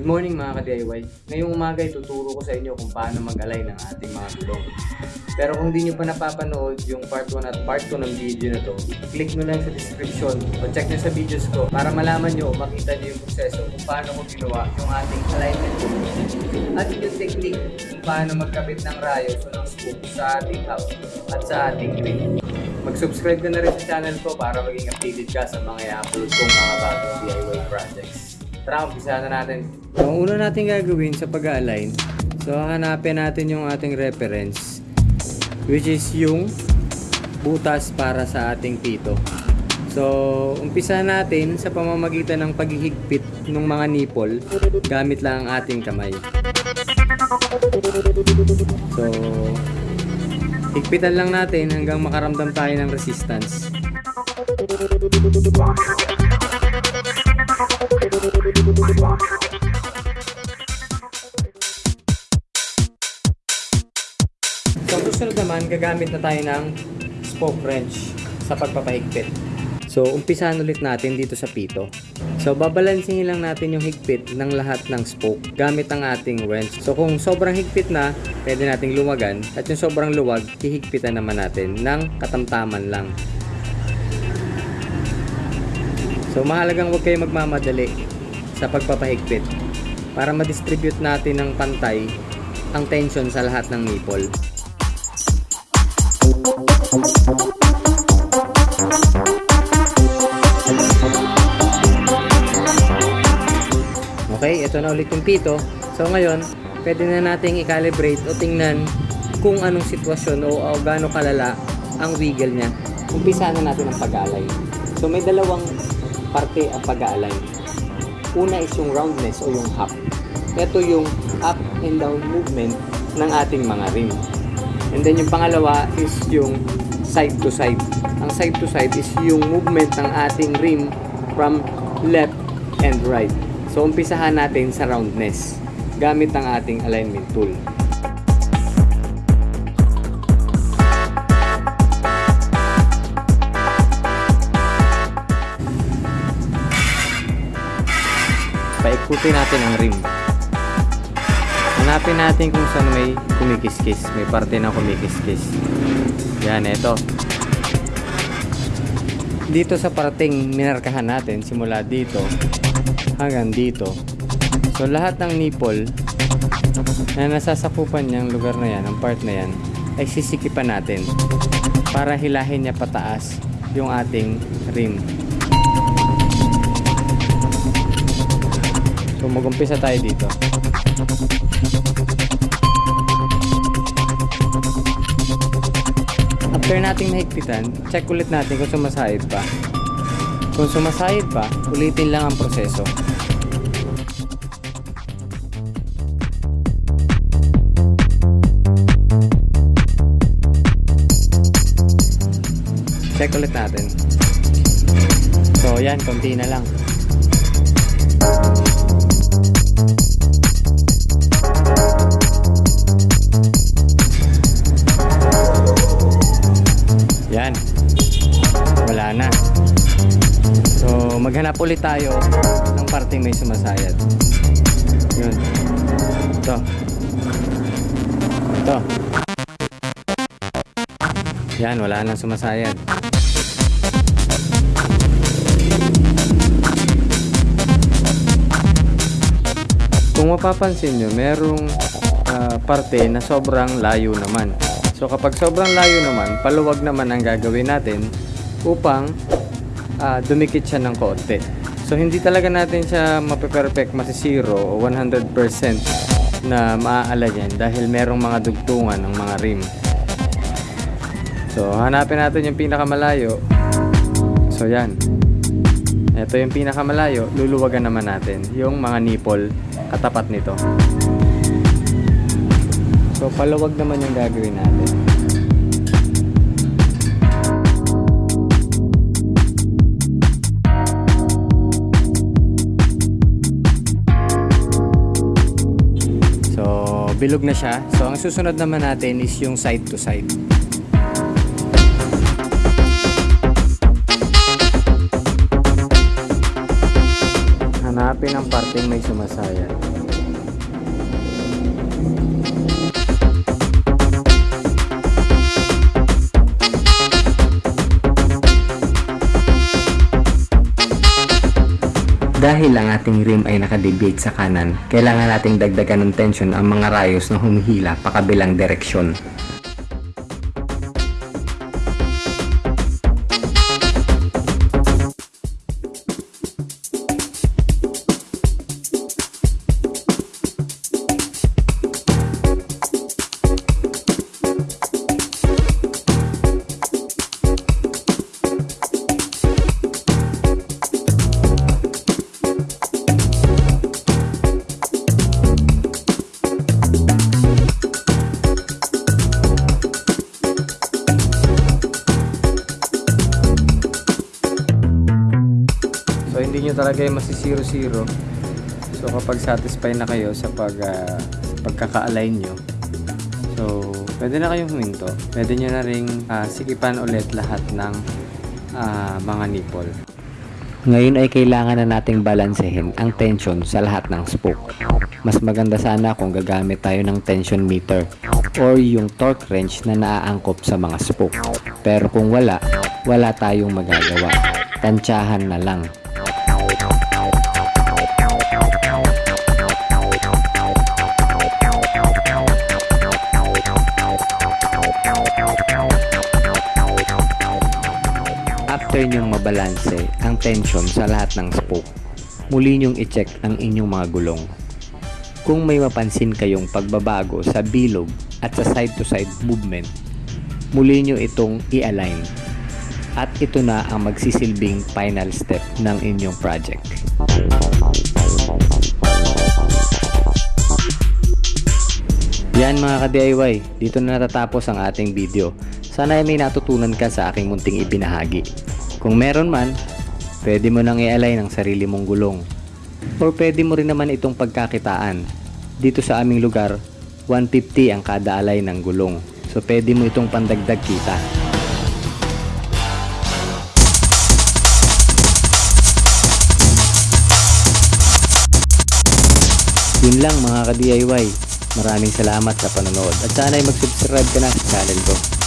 Good morning mga ka-DIY. Ngayong umaga ay tuturo ko sa inyo kung paano mag-align ng ating mga gulong. Pero kung di nyo pa napapanood yung part 1 at part 2 ng video na to, click nyo lang sa description o check nyo sa videos ko para malaman nyo makita nyo yung proseso kung paano ko ginawa yung ating alignment tool. At yung technique kung paano magkabit ng rayos o ng scoop sa ating house at sa ating ring. Mag-subscribe ka na rin sa channel ko para maging updated ka sa mga i-upload kong mga bagong DIY projects. Tara, umpisa na natin. So, ang una natin gagawin sa pag-align, so hanapin natin yung ating reference, which is yung butas para sa ating pito. So, umpisa natin sa pamamagitan ng paghihigpit ng mga nipple gamit lang ang ating kamay. So, higpitan lang natin hanggang makaramdam tayo ng resistance. So, susunod naman, gagamit na tayo ng spoke wrench sa pagpapahigpit. So, umpisahan ulit natin dito sa pito. So, babalansingin lang natin yung higpit ng lahat ng spoke gamit ang ating wrench. So, kung sobrang higpit na, pwede nating luwagan. At yung sobrang luwag, hihigpitan naman natin ng katamtaman lang. So, mahalagang huwag kayo magmamadali sa pagpapahigpit para ma-distribute natin ng pantay ang tension sa lahat ng nipple. Okay, ito na ulit yung pito. So ngayon, pwede na nating i-calibrate o tingnan kung anong sitwasyon o, o gaano kalala ang wiggle niya. Umpisa na natin ang pag-alay. So may dalawang parte ang pag-alay. Una is yung roundness o yung hop. Ito yung up and down movement ng ating mga rim. And then yung pangalawa is yung side to side. Ang side to side is yung movement ng ating rim from left and right. So umpisahan natin sa roundness gamit ang ating alignment tool. Paikutin natin ang rim. Hanapin natin kung saan may kumikiskis. May parte na kumikiskis. Yan, ito. Dito sa parating minarkahan natin, simula dito hanggang dito. So, lahat ng nipple na nasasakupan niyang lugar na yan, ang part na yan, ay sisikipan natin para hilahin niya pataas yung ating rim. So, mag-umpisa tayo dito. After nating mahigpitan, check ulit natin kung sumasahid pa. Kung sumasahid pa, ulitin lang ang proseso. Check ulit natin. So, yan, konti na lang. Wala na. So, maghanap ulit tayo ng parteng may sumasayad. Yun. Ito. Ito. Yan, wala nang sumasayad. Kung mapapansin nyo, merong ah, parte na sobrang layo naman. So kapag sobrang layo naman, paluwag naman ang gagawin natin upang ah, dumikit siya ng konti. So hindi talaga natin siya mape-perfect, masisiro o 100% na maaala yan dahil merong mga dugtungan ng mga rim. So hanapin natin yung pinakamalayo. So yan. Ito yung pinakamalayo, luluwagan naman natin yung mga nipple katapat nito. So paluwag naman yung gagawin natin. Bilog na siya. So ang susunod naman natin is yung side to side. Hanapin ang parteng may sumasaya. Dahil ang ating rim ay nakadeviate sa kanan, kailangan nating dagdagan ng tension ang mga rayos na humihila pa kabilang direksyon. Hindi nyo talaga yung masisiro-zero. So kapag satisfied na kayo sa pag, ah, pagkaka-align nyo, so pwede na kayong huminto. Pwede nyo na ring ah, sikipan ulit lahat ng ah, mga nipple. Ngayon ay kailangan na nating balansehin ang tension sa lahat ng spoke. Mas maganda sana kung gagamit tayo ng tension meter or yung torque wrench na naaangkop sa mga spoke. Pero kung wala, wala tayong magagawa. Tansyahan na lang. After nyong mabalanse ang tension sa lahat ng spoke, muli nyong i-check ang inyong mga gulong. Kung may mapansin kayong pagbabago sa bilog at sa side-to-side movement, muli nyo itong i-align. At ito na ang magsisilbing final step ng inyong project. Yan mga ka-DIY, dito na natatapos ang ating video. Sana ay may natutunan ka sa aking munting ibinahagi. Kung meron man, pwede mo nang i-align ang sarili mong gulong. Or pwede mo rin naman itong pagkakitaan. Dito sa aming lugar, 150 ang kada alay ng gulong. So pwede mo itong pandagdag kita. Yun lang mga ka-DIY. Maraming salamat sa panonood at sana ay mag-subscribe ka na sa channel ko.